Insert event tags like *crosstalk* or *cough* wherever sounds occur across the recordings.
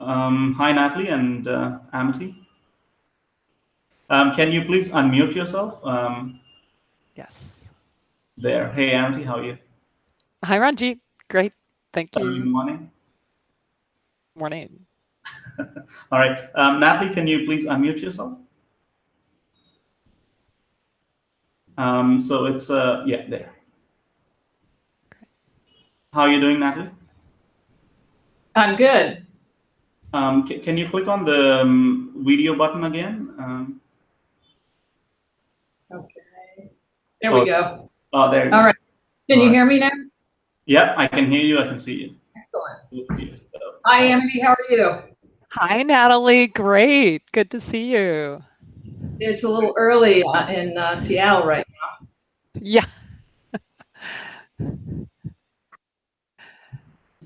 Um, hi, Natalie and uh, Amity. Um, can you please unmute yourself? Um, yes. There. Hey, Amity, how are you? Hi, Ranjit. Great. Thank you. Good morning. Morning. *laughs* All right. Um, Natalie, can you please unmute yourself? Um, so it's, uh, yeah, there. How are you doing, Natalie? I'm good. Um, can you click on the um, video button again? Um, okay. There oh, we go. Oh, there. All right. Can All you right. hear me now? Yep, I can hear you. I can see you. Excellent. Hi, Amity. How are you? Hi, Natalie. Great. Good to see you. It's a little early uh, in uh, Seattle right now. Yeah.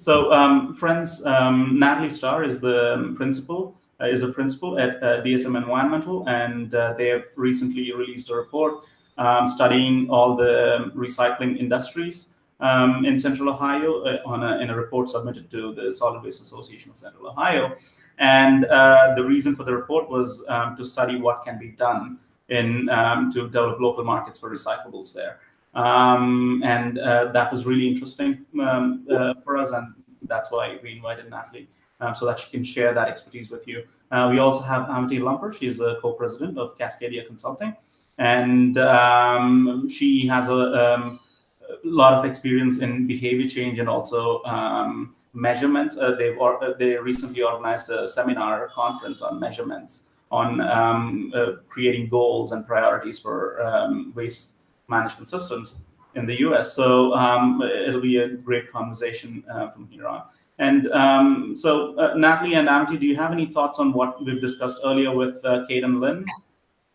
So, um, friends, um, Natalie Starr is the principal, uh, is a principal at uh, DSM Environmental, and uh, they have recently released a report um, studying all the recycling industries um, in Central Ohio uh, on a, in a report submitted to the Solid Waste Association of Central Ohio. And uh, the reason for the report was um, to study what can be done in um, to develop local markets for recyclables there. Um, and uh, that was really interesting um, uh, for us, and that's why we invited Natalie um, so that she can share that expertise with you. Uh, we also have Amity Lumper. She is a co-president of Cascadia Consulting, and um, she has a, um, a, lot of experience in behavior change and also um, measurements. Uh, they've or, uh, they recently organized a seminar conference on measurements on uh, creating goals and priorities for waste management systems in the US. So um, it'll be a great conversation uh, from here on. And um, so, uh, Natalie and Amity, do you have any thoughts on what we've discussed earlier with uh, Kate and Lynn?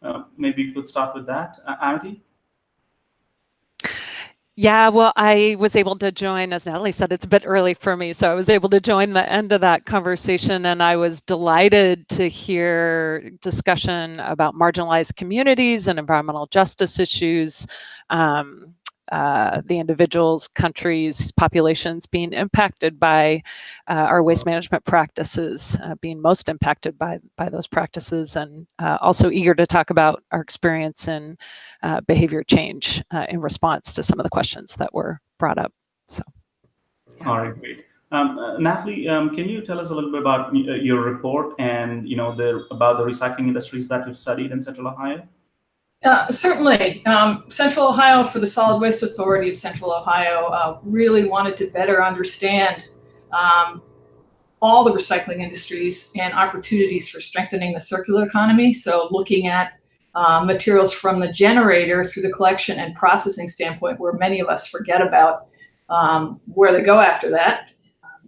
Uh, maybe you could start with that, uh, Amity? Yeah, well, I was able to join, as Natalie said, it's a bit early for me. So I was able to join the end of that conversation and I was delighted to hear discussion about marginalized communities and environmental justice issues. Um, uh, the individuals, countries, populations being impacted by uh, our waste management practices, uh, being most impacted by, by those practices, and uh, also eager to talk about our experience in uh, behavior change in response to some of the questions that were brought up. So, yeah. All right, great. Um, Natalie, um, can you tell us a little bit about your report and you know the about the recycling industries that you've studied in Central Ohio? Uh, certainly. Um, Central Ohio for the Solid Waste Authority of Central Ohio uh, really wanted to better understand um, all the recycling industries and opportunities for strengthening the circular economy. So looking at uh, materials from the generator through the collection and processing standpoint, where many of us forget about um, where they go after that,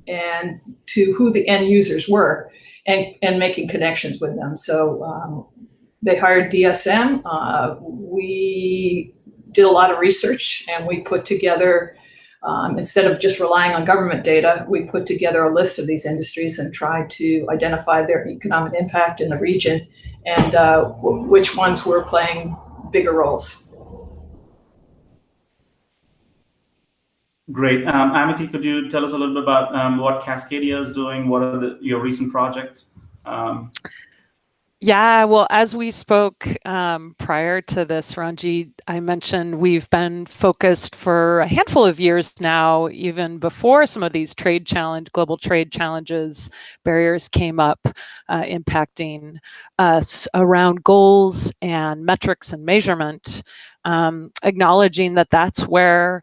and to who the end users were, and, and making connections with them. So um, they hired DSM. Uh, we did a lot of research and we put together, um, instead of just relying on government data, we put together a list of these industries and tried to identify their economic impact in the region and uh, which ones were playing bigger roles. Great. Um, Amity, could you tell us a little bit about um, what Cascadia is doing? What are the, your recent projects? Um, yeah, well, as we spoke um, prior to this, Ranji, I mentioned we've been focused for a handful of years now, even before some of these trade challenge, global trade challenges, barriers came up, uh, impacting us around goals and metrics and measurement, um, acknowledging that that's where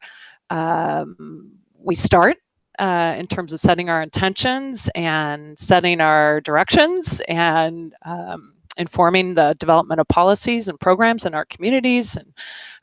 um, we start uh, in terms of setting our intentions and setting our directions and um, informing the development of policies and programs in our communities and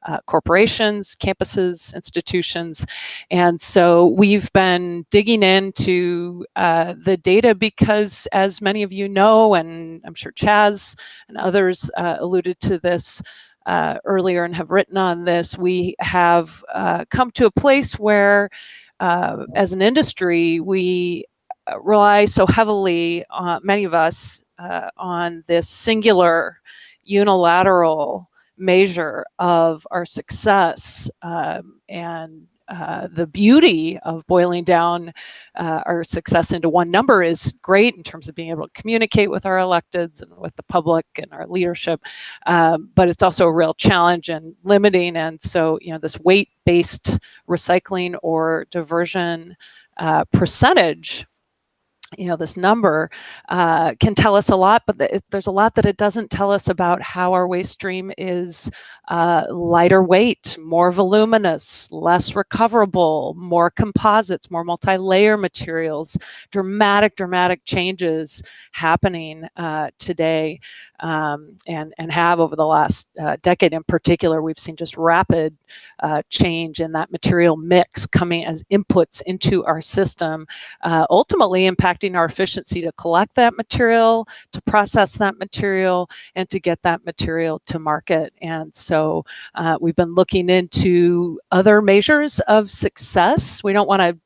uh, corporations, campuses, institutions. And so we've been digging into uh, the data because as many of you know, and I'm sure Chaz and others uh, alluded to this uh, earlier and have written on this, we have uh, come to a place where uh, as an industry, we uh, rely so heavily, uh, many of us, uh, on this singular unilateral measure of our success um, and uh, the beauty of boiling down uh, our success into one number is great in terms of being able to communicate with our electeds and with the public and our leadership, um, but it's also a real challenge and limiting. And so, you know, this weight-based recycling or diversion uh, percentage you know this number uh, can tell us a lot but it, there's a lot that it doesn't tell us about how our waste stream is uh, lighter weight more voluminous less recoverable more composites more multi-layer materials dramatic dramatic changes happening uh, today um, and and have over the last uh, decade in particular we've seen just rapid uh, change in that material mix coming as inputs into our system uh, ultimately impacting our efficiency to collect that material to process that material and to get that material to market and so uh, we've been looking into other measures of success we don't want to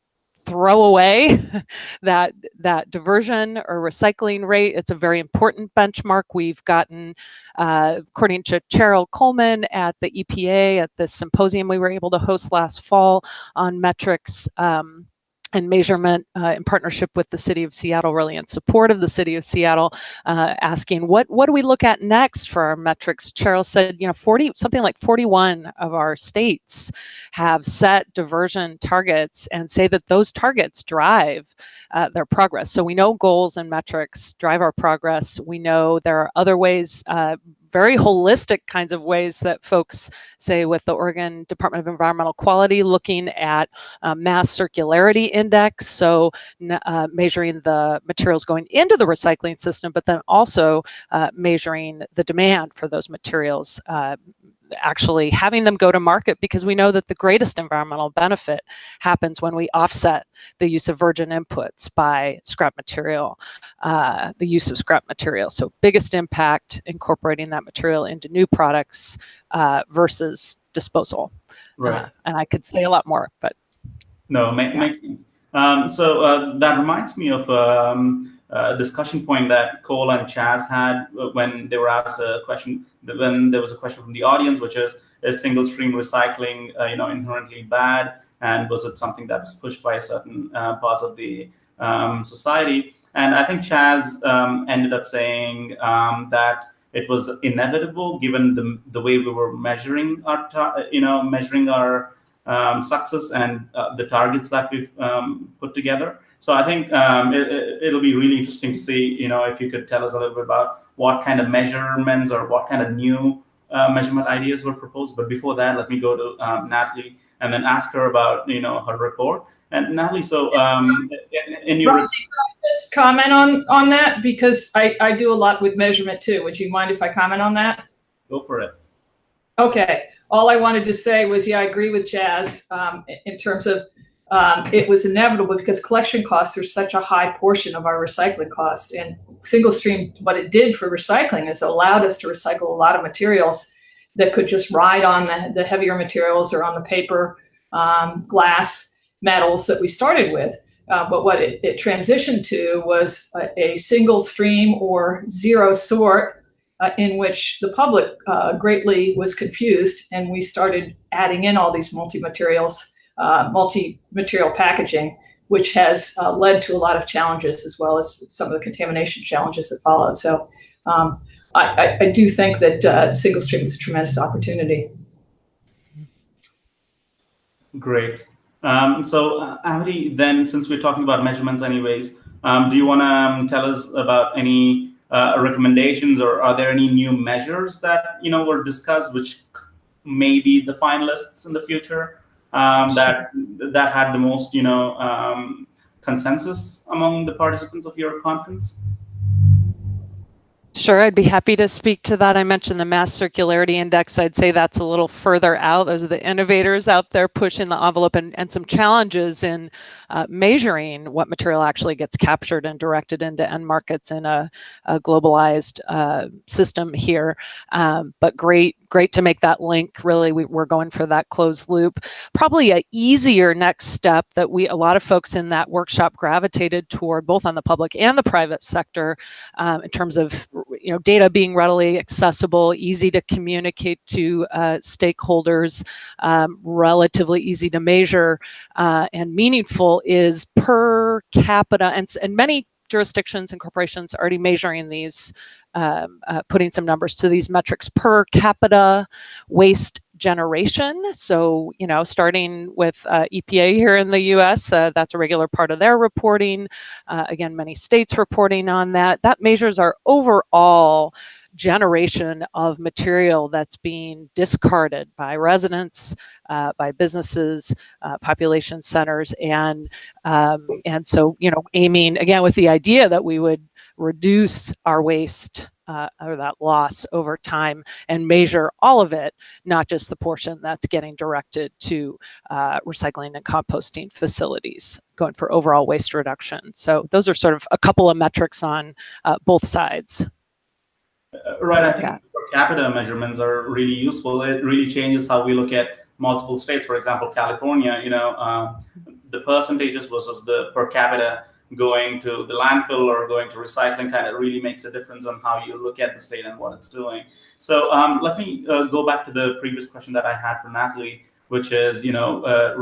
throw away *laughs* that that diversion or recycling rate. It's a very important benchmark. We've gotten, uh, according to Cheryl Coleman at the EPA at the symposium we were able to host last fall on metrics. Um, and measurement uh, in partnership with the city of Seattle, really in support of the city of Seattle, uh, asking what what do we look at next for our metrics? Cheryl said, you know, 40 something like 41 of our states have set diversion targets and say that those targets drive uh, their progress. So we know goals and metrics drive our progress. We know there are other ways uh, very holistic kinds of ways that folks say with the Oregon Department of Environmental Quality looking at uh, mass circularity index, so uh, measuring the materials going into the recycling system, but then also uh, measuring the demand for those materials, uh, actually having them go to market because we know that the greatest environmental benefit happens when we offset the use of virgin inputs by scrap material, uh, the use of scrap material. So biggest impact incorporating that material into new products uh, versus disposal. Right. Uh, and I could say a lot more, but. No, make, yeah. makes sense. Um, so uh, that reminds me of um, uh, discussion point that Cole and Chaz had when they were asked a question, when there was a question from the audience, which is, is single stream recycling, uh, you know, inherently bad? And was it something that was pushed by certain uh, parts of the um, society? And I think Chaz um, ended up saying um, that it was inevitable given the, the way we were measuring our, you know, measuring our um, success and uh, the targets that we've um, put together. So I think um, it, will be really interesting to see, you know, if you could tell us a little bit about what kind of measurements or what kind of new uh, measurement ideas were proposed. But before that, let me go to um, Natalie and then ask her about, you know, her report. And Natalie, so um, in, in your just comment on on that because I I do a lot with measurement too. Would you mind if I comment on that? Go for it. Okay. All I wanted to say was, yeah, I agree with Chaz um, in terms of um, it was inevitable because collection costs are such a high portion of our recycling cost. And single stream, what it did for recycling is allowed us to recycle a lot of materials that could just ride on the, the heavier materials or on the paper, um, glass, metals that we started with. Uh, but what it, it, transitioned to was a, a, single stream or zero sort uh, in which the public uh, greatly was confused and we started adding in all these multi-materials uh, multi-material packaging, which has uh, led to a lot of challenges as well as some of the contamination challenges that followed. So um, I, I, do think that uh, single stream is a tremendous opportunity. Great. Um, so uh, then since we're talking about measurements anyways, um, do you want to um, tell us about any uh, recommendations or are there any new measures that, you know, were discussed which may be the finalists in the future? Um, that that had the most, you know, um, consensus among the participants of your conference? Sure, I'd be happy to speak to that. I mentioned the mass circularity index. I'd say that's a little further out. Those are the innovators out there pushing the envelope and, and some challenges in uh, measuring what material actually gets captured and directed into end markets in a, a globalized uh, system here. Um, but great, great to make that link. Really, we, are going for that closed loop. Probably a easier next step that we, a lot of folks in that workshop gravitated toward, both on the public and the private sector, um, in terms of you know, data being readily accessible, easy to communicate to uh, stakeholders, um, relatively easy to measure, uh, and meaningful is per capita, and, and many jurisdictions and corporations already measuring these, um, uh, putting some numbers to these metrics per capita waste generation. So, you know, starting with uh, EPA here in the US, uh, that's a regular part of their reporting. Uh, again, many states reporting on that. That measures our overall generation of material that's being discarded by residents, uh, by businesses, uh, population centers, and um, and so you know aiming again with the idea that we would reduce our waste uh, or that loss over time and measure all of it, not just the portion that's getting directed to uh, recycling and composting facilities, going for overall waste reduction. So those are sort of a couple of metrics on uh, both sides. Uh, right, I think yeah. per capita measurements are really useful. It really changes how we look at multiple states. For example, California, you know, uh, the percentages versus the per capita going to the landfill or going to recycling kind of really makes a difference on how you look at the state and what it's doing. So um, let me uh, go back to the previous question that I had for Natalie, which is, you know, uh,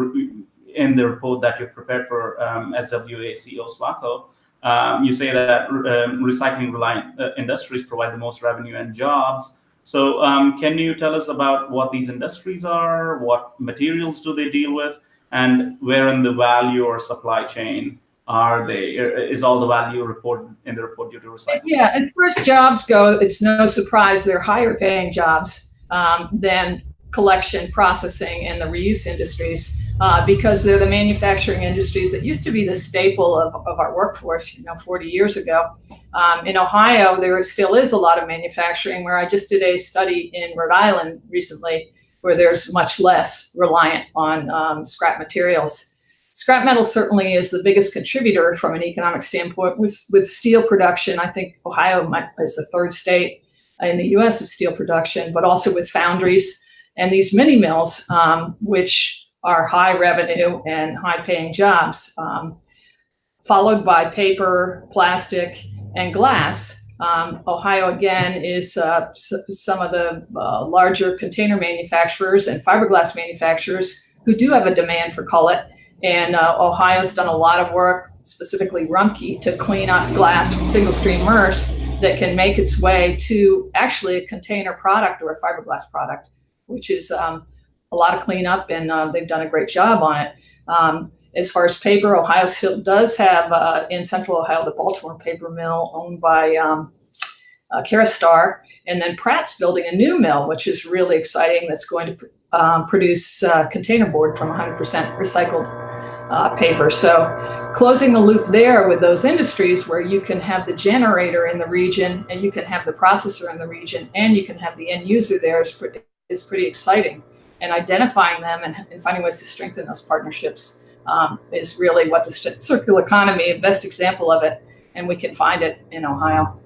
in the report that you've prepared for um, SWACO SWACO, um, you say that um, recycling reliant uh, industries provide the most revenue and jobs. So um, can you tell us about what these industries are, what materials do they deal with, and where in the value or supply chain are they? Uh, is all the value reported in the report due to recycling? Yeah, as far as jobs go, it's no surprise they're higher paying jobs um, than collection, processing, and the reuse industries uh, because they're the manufacturing industries that used to be the staple of, of our workforce, you know, 40 years ago. Um, in Ohio, there still is a lot of manufacturing where I just did a study in Rhode Island recently where there's much less reliant on um, scrap materials. Scrap metal certainly is the biggest contributor from an economic standpoint. With, with steel production, I think Ohio might, is the third state in the US of steel production, but also with foundries and these mini mills, um, which are high revenue and high paying jobs, um, followed by paper, plastic, and glass. Um, Ohio, again, is uh, some of the uh, larger container manufacturers and fiberglass manufacturers who do have a demand for cullet. And uh, Ohio's done a lot of work, specifically Rumpke, to clean up glass from single stream MRFs that can make its way to actually a container product or a fiberglass product, which is um, a lot of cleanup, and uh, they've done a great job on it. Um, as far as paper, Ohio still does have uh, in Central Ohio the Baltimore paper mill owned by um, uh, and then Pratt's building a new mill, which is really exciting. That's going to um, produce uh, container board from 100% recycled uh, paper. So closing the loop there with those industries where you can have the generator in the region and you can have the processor in the region and you can have the end user there is pretty, is pretty exciting and identifying them and, and finding ways to strengthen those partnerships um, is really what the circular economy, best example of it, and we can find it in Ohio.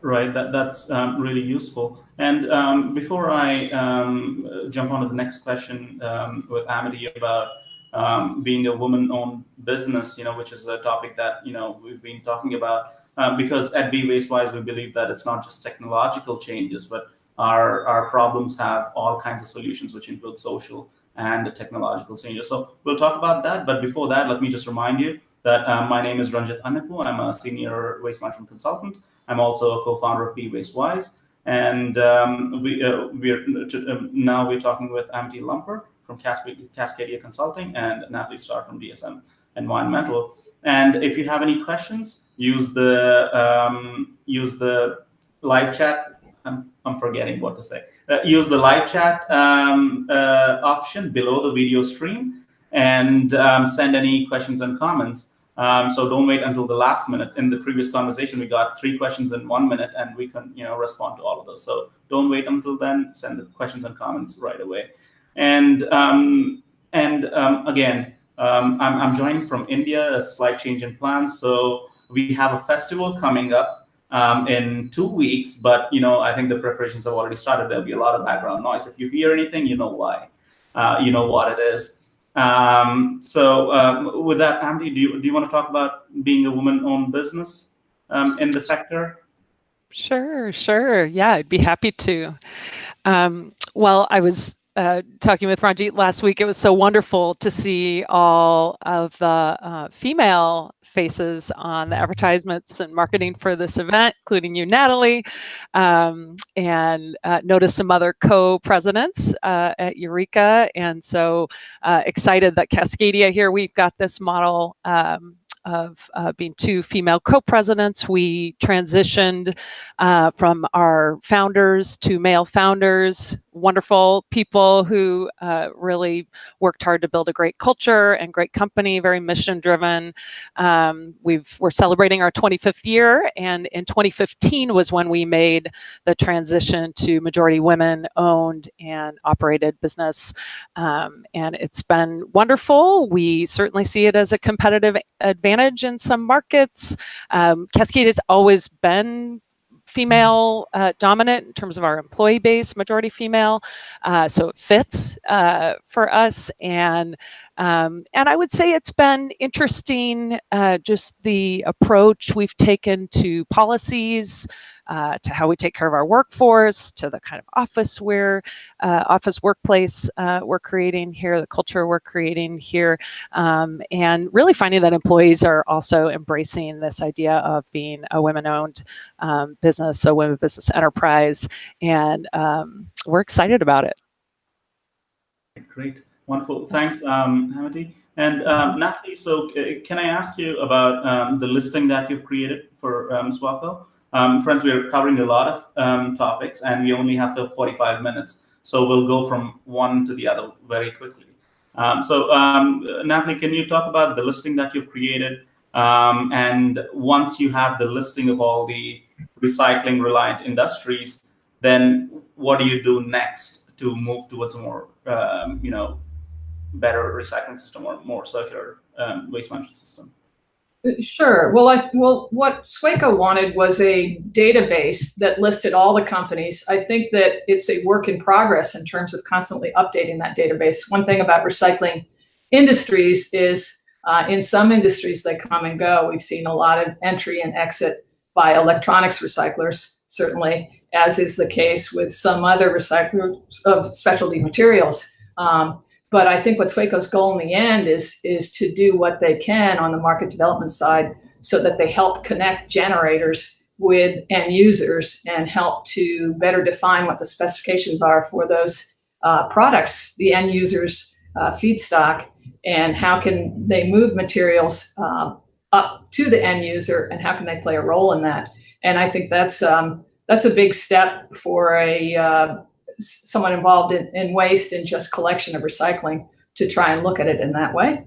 Right, that, that's um, really useful. And um, before I um, jump on to the next question um, with Amity about um, being a woman-owned business, you know, which is a topic that, you know, we've been talking about, because at Be Wastewise, we believe that it's not just technological changes, but our, our problems have all kinds of solutions, which include social and technological changes. So we'll talk about that. But before that, let me just remind you that um, my name is Ranjit Annepu. I'm a senior waste management consultant. I'm also a co-founder of Be Wastewise. And um, we, uh, we're um, now we're talking with Amity Lumper from Cascadia Consulting and Natalie Starr from DSM Environmental. And if you have any questions, use the um, use the live chat I'm, I'm forgetting what to say. Uh, use the live chat um, uh, option below the video stream and um, send any questions and comments. Um, so don't wait until the last minute. In the previous conversation, we got three questions in one minute, and we can you know respond to all of those. So don't wait until then. Send the questions and comments right away. And um, and um, again, um, I'm, I'm joining from India. A slight change in plans. So we have a festival coming up um, in two weeks, but you know, I think the preparations have already started. There'll be a lot of background noise. If you hear anything, you know why. Uh, you know what it is. Um, so um, with that, Amity, do you, do you want to talk about being a woman-owned business um, in the sector? Sure, sure. Yeah, I'd be happy to. Um, well, I was uh, talking with Ranjit last week. It was so wonderful to see all of the uh, female faces on the advertisements and marketing for this event, including you, Natalie, um, and uh, notice some other co-presidents uh, at Eureka. And so uh, excited that Cascadia here, we've got this model um, of uh, being two female co-presidents. We transitioned uh, from our founders to male founders, wonderful people who uh, really worked hard to build a great culture and great company, very mission driven. Um, we've, we're celebrating our 25th year and in 2015 was when we made the transition to majority women owned and operated business. Um, and it's been wonderful. We certainly see it as a competitive advantage in some markets. Um, Cascade has always been female uh, dominant in terms of our employee base, majority female. Uh, so it fits uh, for us. And um, and I would say it's been interesting, uh, just the approach we've taken to policies, uh, to how we take care of our workforce, to the kind of office we're, uh, office workplace uh, we're creating here, the culture we're creating here, um, and really finding that employees are also embracing this idea of being a women-owned um, business, a women business enterprise, and um, we're excited about it. Great, wonderful. Thanks, um. And um, Natalie, so uh, can I ask you about um, the listing that you've created for um? Um, friends, we're covering a lot of um, topics and we only have 45 minutes. So we'll go from one to the other very quickly. Um, so Natalie, can you talk about the listing that you've created? And once you have the listing of all the recycling reliant industries, then what do you do next to move towards a more, you know, better recycling system or more circular waste management system? Sure. Well, I, well, what Swaco wanted was a database that listed all the companies. I think that it's a work in progress in terms of constantly updating that database. One thing about recycling industries is uh, in some industries they come and go. We've seen a lot of entry and exit by electronics recyclers, certainly, as is the case with some other recyclers of specialty materials. Um, but I think what Swaco's goal in the end is, is to do what they can on the market development side so that they help connect generators with end users and help to better define what the specifications are for those uh, products, the end users uh, feedstock, and how can they move materials uh, up to the end user and how can they play a role in that. And I think that's um, that's a big step for a uh, someone involved in, in waste and just collection of recycling to try and look at it in that way.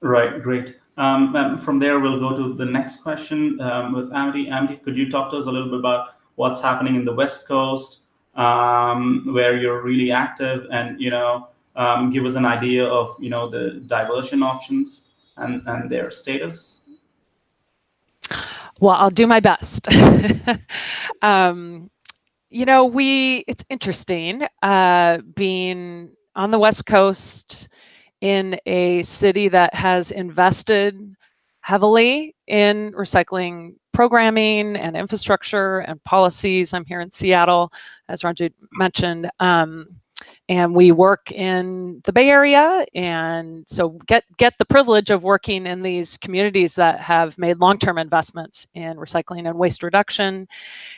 Right, great. Um, from there, we'll go to the next question um, with Amity. Amity, could you talk to us a little bit about what's happening in the West Coast, um, where you're really active, and you know, um, give us an idea of you know the diversion options and and their status. Well, I'll do my best. *laughs* um, you know, we, it's interesting uh, being on the West Coast in a city that has invested heavily in recycling programming and infrastructure and policies. I'm here in Seattle, as Ranjit mentioned. Um, and we work in the Bay Area, and so get get the privilege of working in these communities that have made long-term investments in recycling and waste reduction,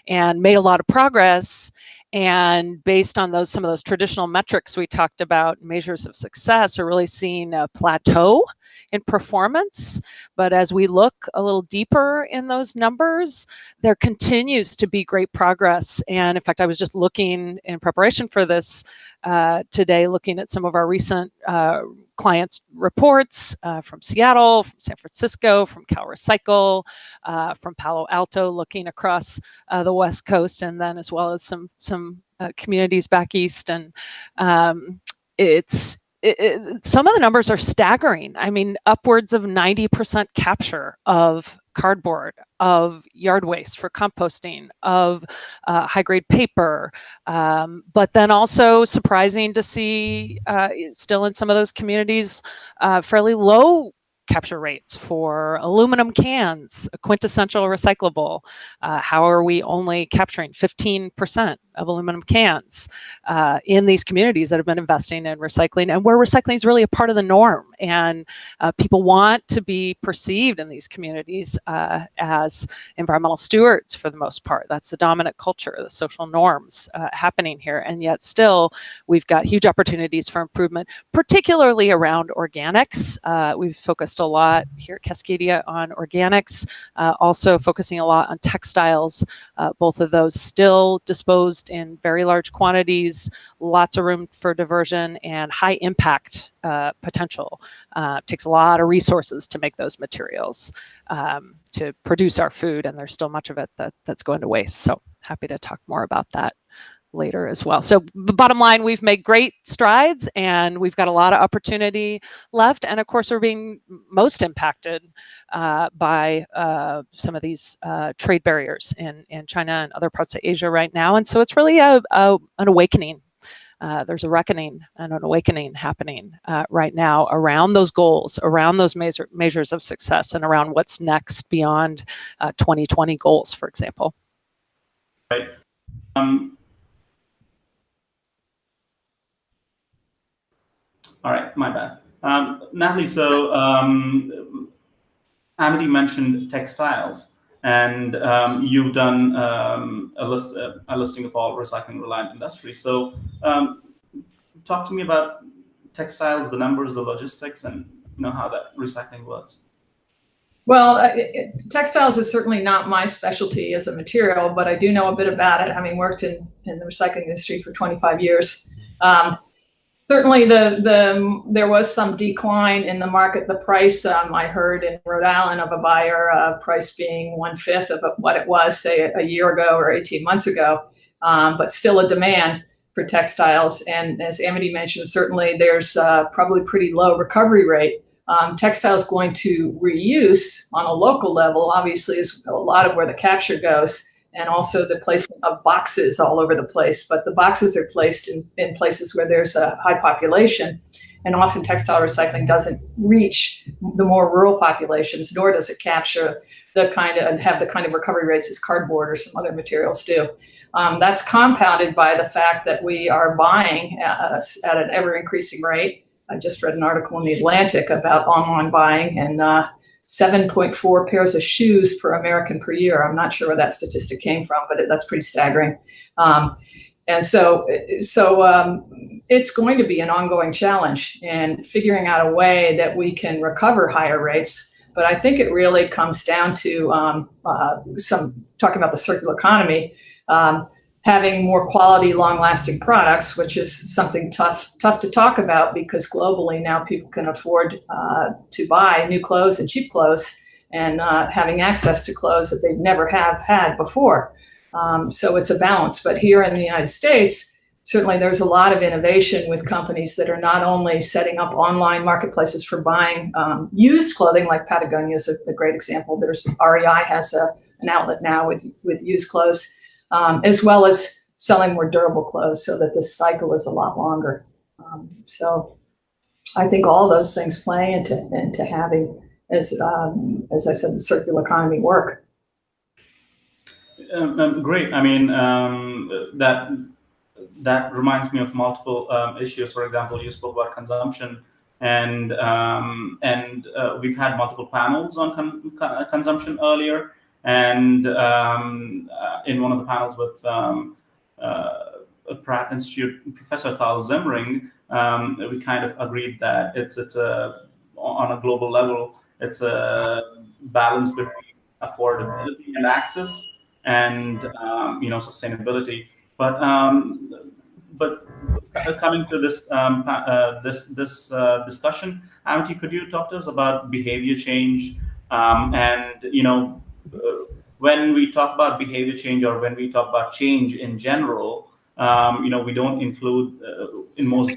and made a lot of progress. And based on those some of those traditional metrics we talked about, measures of success are really seeing a plateau in performance. But as we look a little deeper in those numbers, there continues to be great progress. And in fact, I was just looking in preparation for this uh, today, looking at some of our recent uh, clients' reports uh, from Seattle, from San Francisco, from Cal Recycle, uh, from Palo Alto, looking across uh, the West Coast, and then as well as some some communities back east. And um, it's it, some of the numbers are staggering. I mean, upwards of 90% capture of cardboard, of yard waste for composting, of uh, high grade paper, um, but then also surprising to see uh, still in some of those communities uh, fairly low capture rates for aluminum cans, a quintessential recyclable? Uh, how are we only capturing 15% of aluminum cans uh, in these communities that have been investing in recycling and where recycling is really a part of the norm? And uh, people want to be perceived in these communities uh, as environmental stewards for the most part. That's the dominant culture, the social norms uh, happening here. And yet still, we've got huge opportunities for improvement, particularly around organics. Uh, we've focused a lot here at Cascadia on organics, uh, also focusing a lot on textiles, uh, both of those still disposed in very large quantities, lots of room for diversion and high impact uh, potential. Uh, takes a lot of resources to make those materials um, to produce our food and there's still much of it that, that's going to waste. So happy to talk more about that later as well. So the bottom line, we've made great strides and we've got a lot of opportunity left. And of course, we're being most impacted uh, by uh, some of these uh, trade barriers in, in China and other parts of Asia right now. And so it's really a, a an awakening. Uh, there's a reckoning and an awakening happening uh, right now around those goals, around those measure, measures of success, and around what's next beyond 2020 uh, goals, for example. Right. Um, All right, my bad. Um, Natalie, so um, Amity mentioned textiles, and um, you've done um, a, list, a listing of all recycling reliant industries. So um, talk to me about textiles, the numbers, the logistics, and you know how that recycling works. Well, uh, it, textiles is certainly not my specialty as a material, but I do know a bit about it, having worked in, in the recycling industry for 25 years. Um, certainly the the there was some decline in the market. The price um, I heard in Rhode Island of a buyer uh, price being one fifth of what it was, say, a year ago or 18 months ago, um, but still a demand for textiles. And as Amity mentioned, certainly there's uh, probably pretty low recovery rate. Um, textiles going to reuse on a local level, obviously, is a lot of where the capture goes and also the placement of boxes all over the place. But the boxes are placed in, in places where there's a high population. And often textile recycling doesn't reach the more rural populations, nor does it capture the kind of and have the kind of recovery rates as cardboard or some other materials do. Um, that's compounded by the fact that we are buying at, at, an ever increasing rate. I just read an article in the Atlantic about online buying and uh, 7.4 pairs of shoes per American per year. I'm not sure where that statistic came from, but it, that's pretty staggering. Um, and so, so um, it's going to be an ongoing challenge in figuring out a way that we can recover higher rates. But I think it really comes down to um, uh, some talking about the circular economy. Having more quality, long-lasting products, which is something tough tough to talk about because globally now people can afford uh, to buy new clothes and cheap clothes and uh, having access to clothes that they never have had before. Um, so it's a balance. But here in the United States, certainly there's a lot of innovation with companies that are not only setting up online marketplaces for buying um, used clothing, like Patagonia is a, a, great example. There's REI has a, an outlet now with, with used clothes um, as well as selling more durable clothes so that the cycle is a lot longer. Um, so I think all those things play into, into having, as, um, as I said, the circular economy work. Um, um, great. I mean, um, that that reminds me of multiple issues. For example, you spoke about consumption and um, and uh, we've had multiple panels on con consumption earlier. And um, uh, in one of the panels with um, uh, Pratt Institute Professor Carl Zimring, um, we kind of agreed that it's it's a on a global level, it's a balance between affordability and access and um, you know sustainability. But um, but coming to this um, uh, this this uh, discussion, Amity, could you talk to us about behavior change um, and you know when we talk about behavior change or when we talk about change in general, um, you know, we don't include uh, in most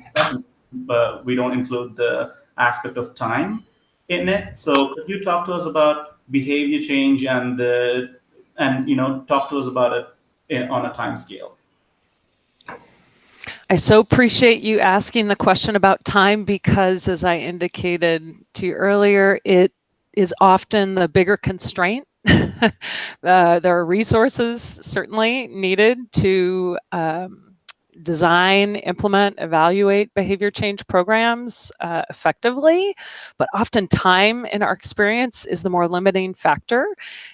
but we don't include the aspect of time in it. So could you talk to us about behavior change and the and you know talk to us about it in, on a time scale? I so appreciate you asking the question about time because, as I indicated to you earlier, it is often the bigger constraint. *laughs* uh, there are resources certainly needed to um, design, implement, evaluate behavior change programs uh, effectively, but often time in our experience is the more limiting factor.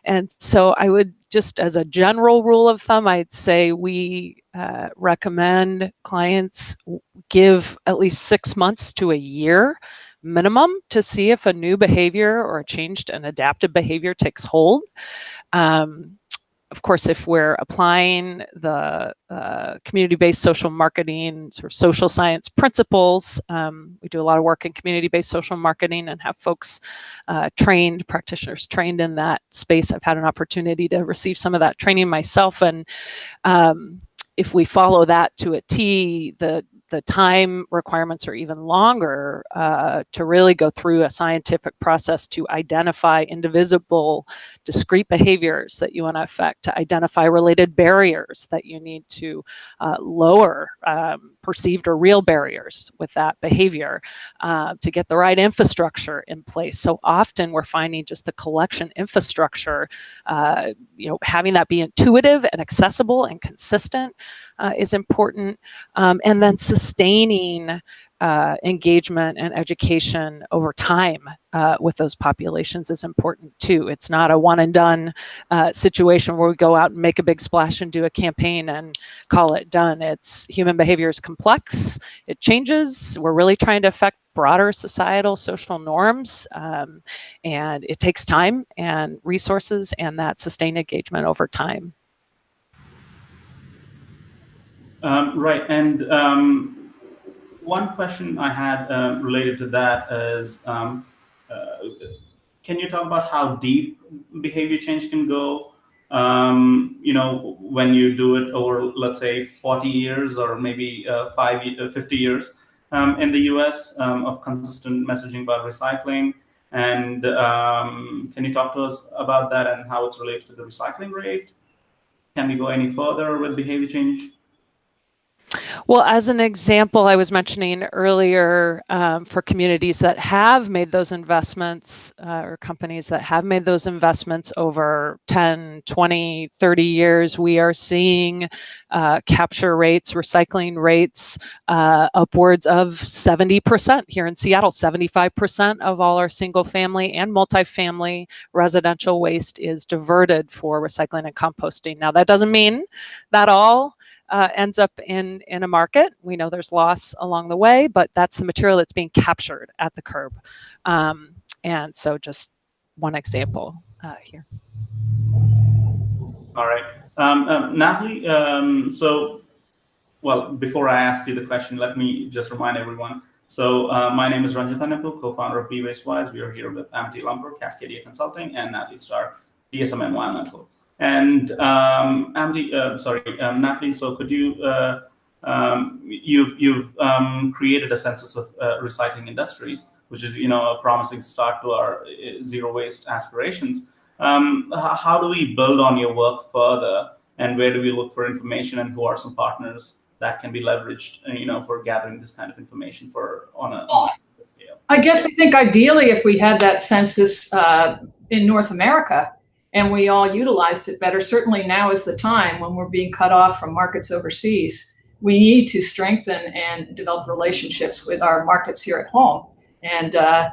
And so I would just as a general rule of thumb, I'd say we uh, recommend clients give at least six months to a year minimum to see if a new behavior or a changed and adaptive behavior takes hold. Um, of course, if we're applying the uh, community-based social marketing sort of social science principles, um, we do a lot of work in community-based social marketing and have folks uh, trained, practitioners trained in that space. I've had an opportunity to receive some of that training myself, and um, if we follow that to a T, the the time requirements are even longer uh, to really go through a scientific process to identify indivisible discrete behaviors that you want to affect, to identify related barriers that you need to uh, lower, um, perceived or real barriers with that behavior, uh, to get the right infrastructure in place. So often we're finding just the collection infrastructure, uh, you know, having that be intuitive and accessible and consistent uh, is important. Um, and then sustaining uh, engagement and education over time uh, with those populations is important too. It's not a one and done uh, situation where we go out and make a big splash and do a campaign and call it done. It's human behavior is complex, it changes. We're really trying to affect broader societal social norms um, and it takes time and resources and that sustained engagement over time. Um, right, and um, one question I had uh, related to that is, um, uh, can you talk about how deep behavior change can go? Um, you know, when you do it over, let's say, 40 years or maybe uh, five, uh, 50 years um, in the US of consistent messaging about recycling. And can you talk to us about that and how it's related to the recycling rate? Can we go any further with behavior change? Well, as an example, I was mentioning earlier um, for communities that have made those investments uh, or companies that have made those investments over 10, 20, 30 years, we are seeing uh, capture rates, recycling rates uh, upwards of 70% here in Seattle. 75% of all our single family and multifamily residential waste is diverted for recycling and composting. Now, that doesn't mean that all uh, ends up in, in a market. We know there's loss along the way, but that's the material that's being captured at the curb. Um, and so just one example uh, here. All right. Um, um, Natalie, um, so, well, before I ask you the question, let me just remind everyone. So uh, my name is Ranjit Annepu, co-founder of Be Waste Wise. We are here with Amity Lumper, Cascadia Consulting, and Natalie Starr, DSM Environmental. And um, Amity, uh, sorry, um, Natalie, so could you, uh, um, you've, you've um, created a census of uh, recycling industries, which is, you know, a promising start to our uh, zero waste aspirations. Um, how do we build on your work further and where do we look for information and who are some partners that can be leveraged, uh, you know, for gathering this kind of information for on a, on a scale? I guess I think ideally if we had that census uh, in North America, and we all utilized it better. Certainly now is the time when we're being cut off from markets overseas. We need to strengthen and develop relationships with our markets here at home. And uh,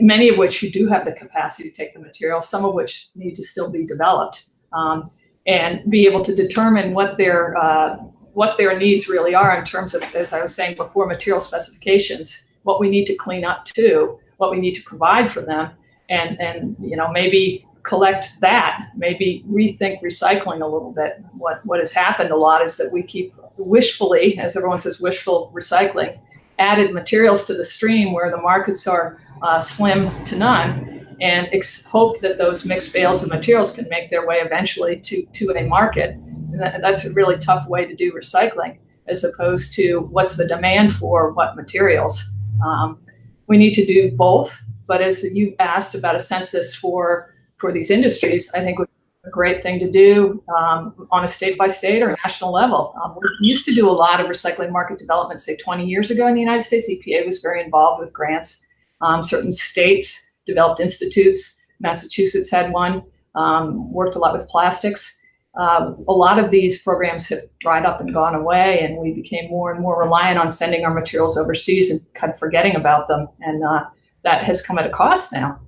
many of which you do have the capacity to take the material, some of which need to still be developed. Um, and be able to determine what their uh, what their needs really are in terms of, as I was saying before, material specifications, what we need to clean up to, what we need to provide for them, and and you know maybe collect that, maybe rethink recycling a little bit. What, what has happened a lot is that we keep wishfully, as everyone says, wishful recycling, added materials to the stream where the markets are uh, slim to none and hope that those mixed bales of materials can make their way eventually to, to a market. That, that's a really tough way to do recycling as opposed to what's the demand for what materials. Um, we need to do both, but as you asked about a census for for these industries, I think would be a great thing to do um, on a state by state or national level. Um, we used to do a lot of recycling market development, say 20 years ago in the United States. EPA was very involved with grants. Um, certain states developed institutes. Massachusetts had one, um, worked a lot with plastics. Uh, a lot of these programs have dried up and gone away, and we became more and more reliant on sending our materials overseas and kind of forgetting about them. And uh, that has come at a cost now.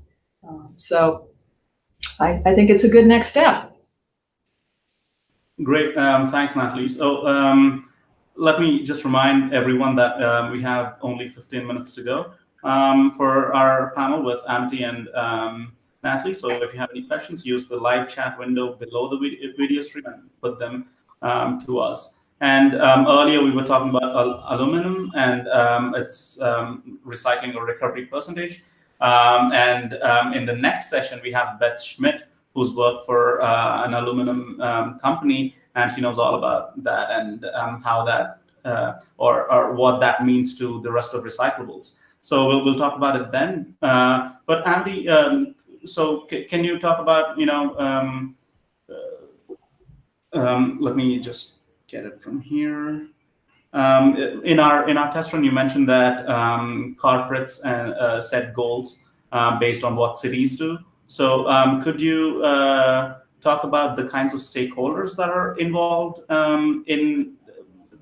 Um, so I, I, think it's a good next step. Great. Um, thanks, Natalie. So um, let me just remind everyone that uh, we have only 15 minutes to go um, for our panel with Amity and um, Natalie. So if you have any questions, use the live chat window below the video stream and put them um, to us. And earlier we were talking about al aluminum and its recycling or recovery percentage. Um, and um, in the next session, we have Beth Schmidt, who's worked for uh, an aluminum company, and she knows all about that and how that uh, or, or what that means to the rest of recyclables. So we'll, we'll talk about it then. Uh, but Andy, so can you talk about, you know, uh, let me just get it from here. Um, in our in our test run, you mentioned that um, corporates and, uh, set goals uh, based on what cities do. So um, could you uh, talk about the kinds of stakeholders that are involved um, in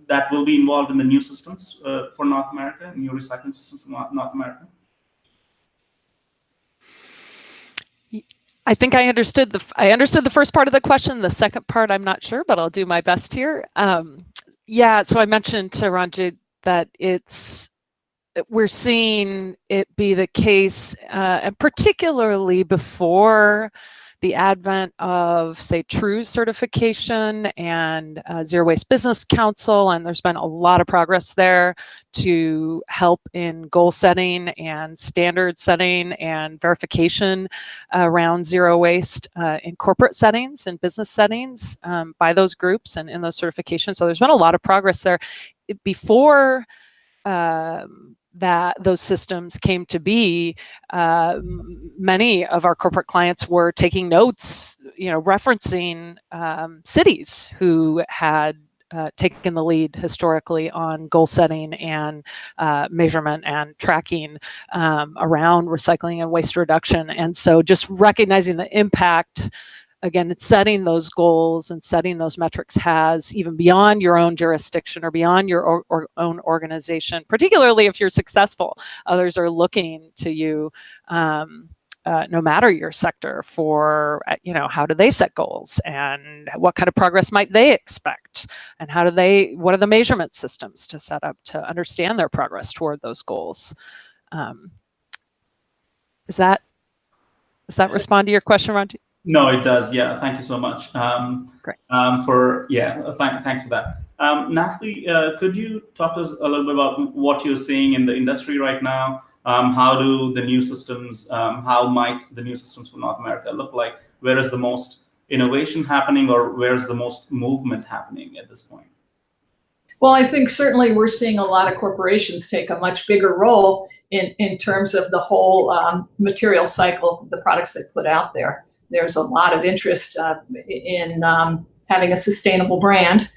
that will be involved in the new systems uh, for North America, new recycling systems for North America? I think I understood the I understood the first part of the question. The second part, I'm not sure, but I'll do my best here. Um, yeah, so I mentioned to Ranjit that it's we're seeing it be the case, uh, and particularly before the advent of, say, TRUE certification and uh, Zero Waste Business Council, and there's been a lot of progress there to help in goal setting and standard setting and verification around zero waste uh, in corporate settings and business settings um, by those groups and in those certifications. So there's been a lot of progress there. Before um, that those systems came to be, uh, many of our corporate clients were taking notes, you know, referencing um, cities who had uh, taken the lead historically on goal setting and uh, measurement and tracking um, around recycling and waste reduction. And so just recognizing the impact again, it's setting those goals and setting those metrics has even beyond your own jurisdiction or beyond your or, or own organization, particularly if you're successful. Others are looking to you um, uh, no matter your sector for, uh, you know, how do they set goals and what kind of progress might they expect and how do they, what are the measurement systems to set up to understand their progress toward those goals. Um, is that, does that respond to your question, Ranjit? No, it does. Yeah, thank you so much. Um, Great. Um, for yeah, th thanks for that. Um, Natalie, uh, could you talk to us a little bit about what you're seeing in the industry right now? Um, how do the new systems, um, how might the new systems for North America look like? Where is the most innovation happening or where's the most movement happening at this point? Well, I think certainly we're seeing a lot of corporations take a much bigger role in, in terms of the whole um, material cycle, the products they put out there there's a lot of interest uh, in um, having a sustainable brand.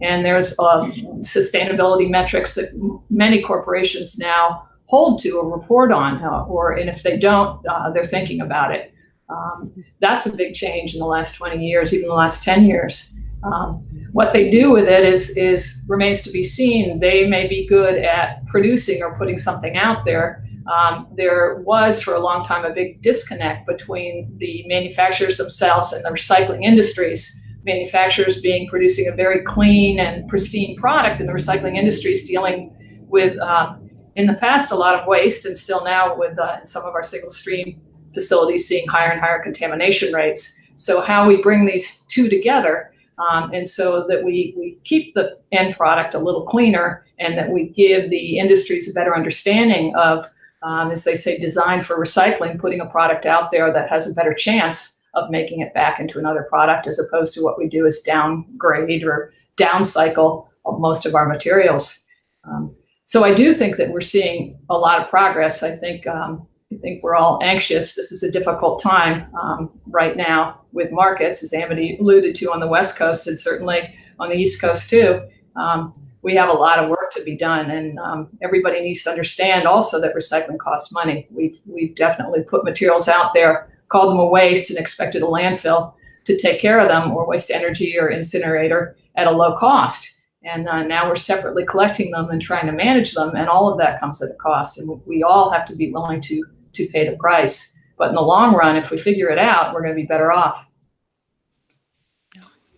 And there's um, sustainability metrics that many corporations now hold to or report on, uh, or and if they don't, uh, they're thinking about it. Um, that's a big change in the last 20 years, even the last 10 years. Um, what they do with it is, is remains to be seen. They may be good at producing or putting something out there, um, there was for a long time a big disconnect between the manufacturers themselves and the recycling industries. Manufacturers being producing a very clean and pristine product, and the recycling industries dealing with, um, in the past, a lot of waste, and still now with uh, some of our single stream facilities seeing higher and higher contamination rates. So, how we bring these two together, um, and so that we, we keep the end product a little cleaner and that we give the industries a better understanding of um, as they say, designed for recycling, putting a product out there that has a better chance of making it back into another product as opposed to what we do is downgrade or downcycle most of our materials. Um, so I do think that we're seeing a lot of progress. I think um, I think we're all anxious. This is a difficult time um, right now with markets, as Amity alluded to on the West Coast and certainly on the East Coast too. Um, we have a lot of work to be done, and um, everybody needs to understand also that recycling costs money. We've we've definitely put materials out there, called them a waste, and expected a landfill to take care of them, or waste energy or incinerator at a low cost. And uh, now we're separately collecting them and trying to manage them, and all of that comes at a cost. And we all have to be willing to to pay the price. But in the long run, if we figure it out, we're going to be better off.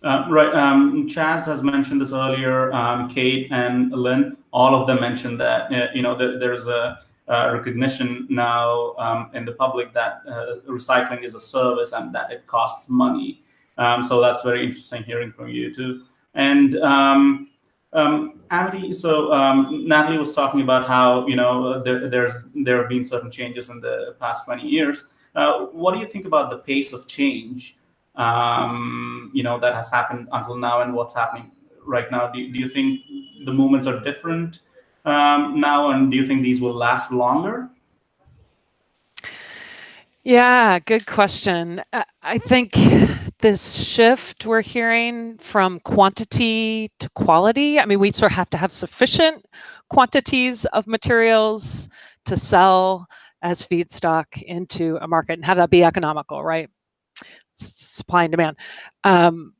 Uh, right. Um, Chaz has mentioned this earlier. Um, Kate and Lynn, all of them mentioned that uh, you know there's a recognition now um, in the public that uh, recycling is a service and that it costs money. Um, so that's very interesting hearing from you too. And um, um, Amity, so Natalie was talking about how you know there, there's there have been certain changes in the past 20 years. Uh, what do you think about the pace of change? Um, you know that has happened until now, and what's happening right now? Do, do you think the movements are different um, now, and do you think these will last longer? Yeah, good question. I think this shift we're hearing from quantity to quality. I mean, we sort of have to have sufficient quantities of materials to sell as feedstock into a market and have that be economical, right? Supply and demand. Um,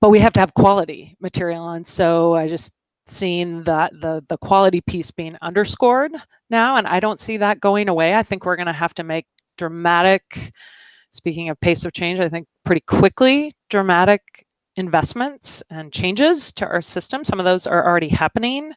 but we have to have quality material. And so I just seen that the the quality piece being underscored now and i don't see that going away i think we're going to have to make dramatic speaking of pace of change, I think pretty quickly, dramatic investments and changes to our system. Some of those are already happening.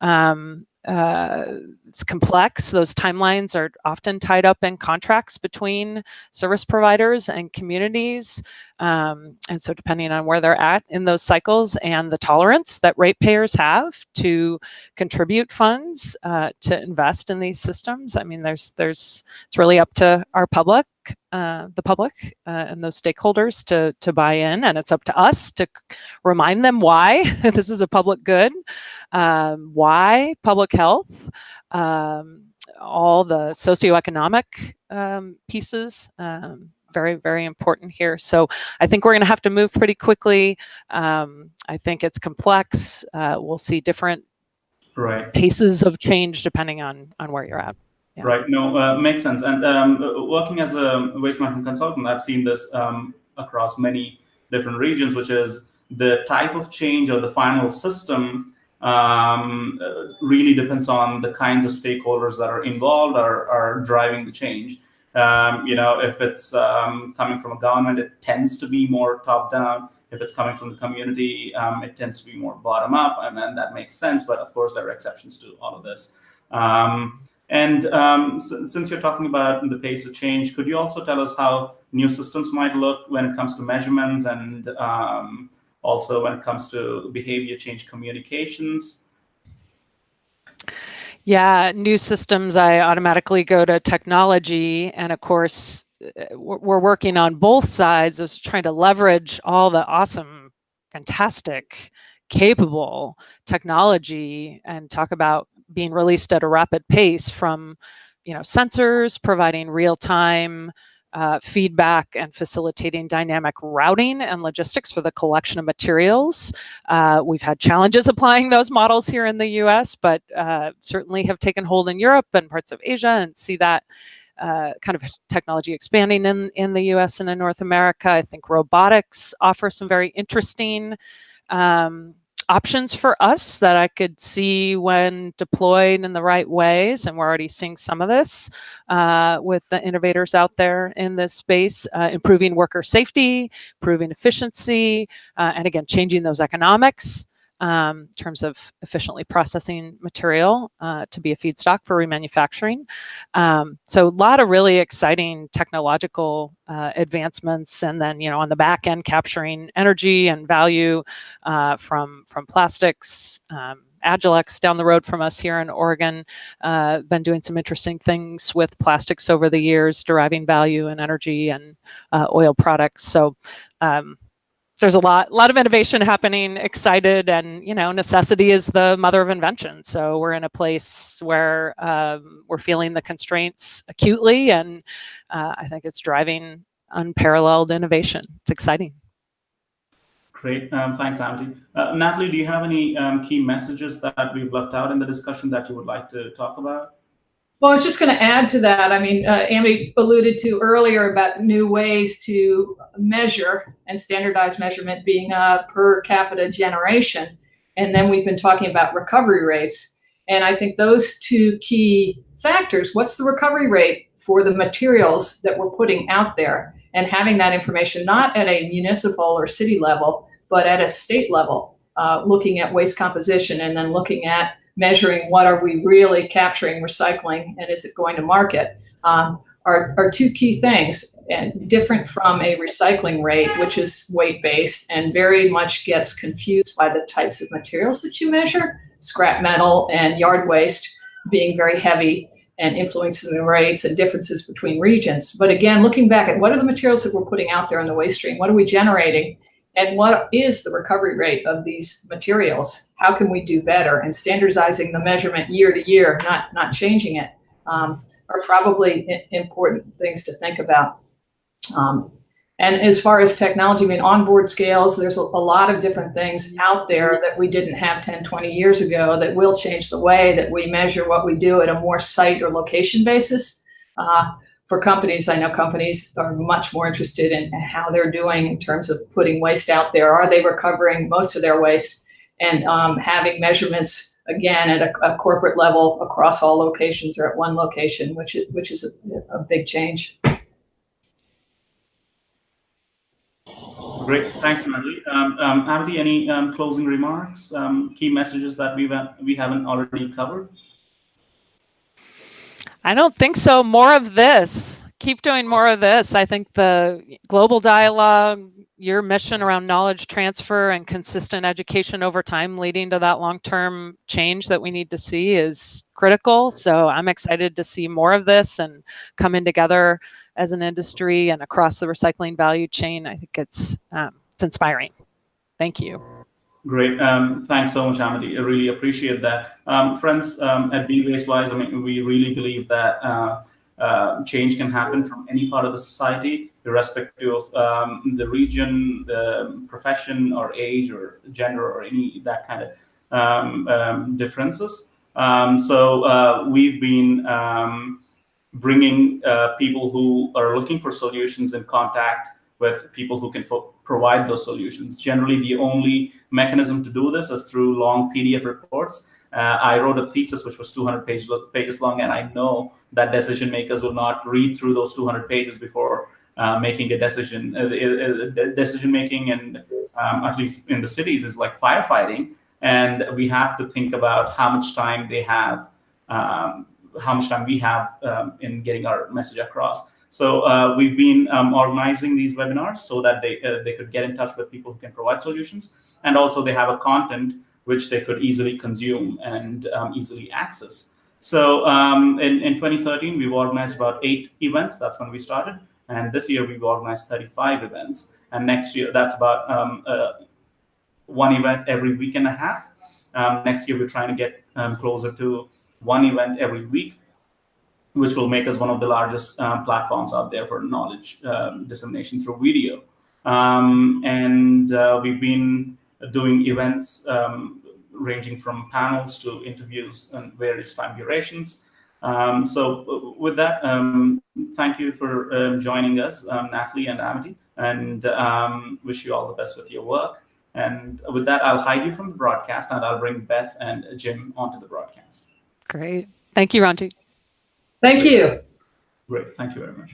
Um, uh, it's complex. Those timelines are often tied up in contracts between service providers and communities. Um, and so depending on where they're at in those cycles and the tolerance that ratepayers have to contribute funds uh, to invest in these systems, I mean, there's, there's, it's really up to our public, uh, the public uh, and those stakeholders to, to buy in. And it's up to us to remind them why *laughs* this is a public good, um, why public health, um, all the socioeconomic um, pieces um, very, very important here. So I think we're going to have to move pretty quickly. Um, I think it's complex. Uh, we'll see different right. paces of change depending on, on where you're at. Yeah. Right. No, uh, makes sense. And um, working as a waste management consultant, I've seen this um, across many different regions, which is the type of change or the final system um, really depends on the kinds of stakeholders that are involved or are driving the change. Um, you know, if it's um, coming from a government, it tends to be more top down. If it's coming from the community, um, it tends to be more bottom up, and then that makes sense. But of course, there are exceptions to all of this. Um, and um, since you're talking about the pace of change, could you also tell us how new systems might look when it comes to measurements and um, also when it comes to behavior change communications? Yeah, new systems, I automatically go to technology. And of course, uh, we're working on both sides of trying to leverage all the awesome, fantastic, capable technology and talk about being released at a rapid pace from you know, sensors, providing real-time uh, feedback and facilitating dynamic routing and logistics for the collection of materials. Uh, we've had challenges *laughs* applying those models here in the US, but uh, certainly have taken hold in Europe and parts of Asia and see that uh, kind of technology expanding in, in the US and in North America. I think robotics offer some very interesting um, options for us that I could see when deployed in the right ways. And we're already seeing some of this uh, with the innovators out there in this space, uh, improving worker safety, improving efficiency, uh, and again, changing those economics um, in terms of efficiently processing material uh, to be a feedstock for remanufacturing. Um, so a lot of really exciting technological uh, advancements and then, you know, on the back end capturing energy and value uh, from, from plastics, um, Agilyx down the road from us here in Oregon, uh, been doing some interesting things with plastics over the years, deriving value and energy and uh, oil products. So um, there's a lot, a lot of innovation happening. Excited, and you know, necessity is the mother of invention. So we're in a place where um, we're feeling the constraints acutely, and uh, I think it's driving unparalleled innovation. It's exciting. Great, um, thanks, Amity. Uh, Natalie, do you have any um, key messages that we've left out in the discussion that you would like to talk about? Well, I was just going to add to that. I mean, uh, Amity alluded to earlier about new ways to measure and standardized measurement being a per capita generation. And then we've been talking about recovery rates. And I think those two key factors, what's the recovery rate for the materials that we're putting out there? And having that information not at a municipal or city level, but at a state level, uh, looking at waste composition and then looking at measuring what are we really capturing recycling and is it going to market um, are, are two key things and different from a recycling rate, which is weight based and very much gets confused by the types of materials that you measure, scrap metal and yard waste being very heavy and influencing the rates and differences between regions. But again, looking back at what are the materials that we're putting out there in the waste stream? What are we generating? And what is the recovery rate of these materials? How can we do better? And standardizing the measurement year to year, not, not changing it, um, are probably important things to think about. Um, and as far as technology, I mean, onboard scales, there's a, a, lot of different things out there that we didn't have 10, 20 years ago that will change the way that we measure what we do at a more site or location basis. Uh, for companies, I know companies are much more interested in how they're doing in terms of putting waste out there. Are they recovering most of their waste? And um, having measurements again at a, a, corporate level across all locations or at one location, which is, which is a, a big change. Great, thanks, Natalie. Um, um, any um, closing remarks, um, key messages that we've we haven't already covered? I don't think so. More of this. Keep doing more of this. I think the global dialogue, your mission around knowledge transfer and consistent education over time leading to that long-term change that we need to see is critical. So I'm excited to see more of this and coming together as an industry and across the recycling value chain. I think it's um, it's inspiring. Thank you. Great. Um, thanks so much, Amity. I really appreciate that. Um, friends, um, at Be Wise, I mean, we really believe that uh, uh, change can happen from any part of the society, irrespective of um, the region, the profession, or age, or gender, or any that kind of um, um, differences. so uh, we've been bringing uh, people who are looking for solutions in contact with people who can provide those solutions. Generally, the only mechanism to do this is through long PDF reports. Uh, I wrote a thesis which was 200 page, pages long, and I know that decision makers will not read through those 200 pages before uh, making a decision. Uh, uh decision making, and um, at least in the cities, is like firefighting, and we have to think about how much time they have, um, how much time we have um, in getting our message across. So uh, we've been um, organizing these webinars so that they, uh, they could get in touch with people who can provide solutions. And also they have a content which they could easily consume and um, easily access. So um, in, in 2013, we've organized about eight events. That's when we started. And this year we've organized 35 events. And next year, that's about um, uh, one event every week and a half. Um, next year, we're trying to get um, closer to one event every week which will make us one of the largest um, platforms out there for knowledge um, dissemination through video. Um, and uh, we've been doing events um, ranging from panels to interviews and various time durations. Um, so uh, with that, um, thank you for joining us, Natalie and Amity, and wish you all the best with your work. And with that, I'll hide you from the broadcast and I'll bring Beth and Jim onto the broadcast. Great. Thank you, Ranjit. Thank you. Great. Thank you very much.